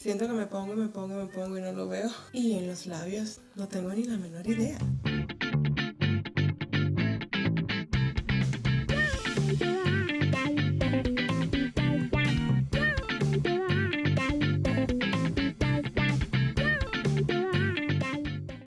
Siento que me pongo y me pongo y me pongo y no lo veo. Y en los labios no tengo ni la menor idea.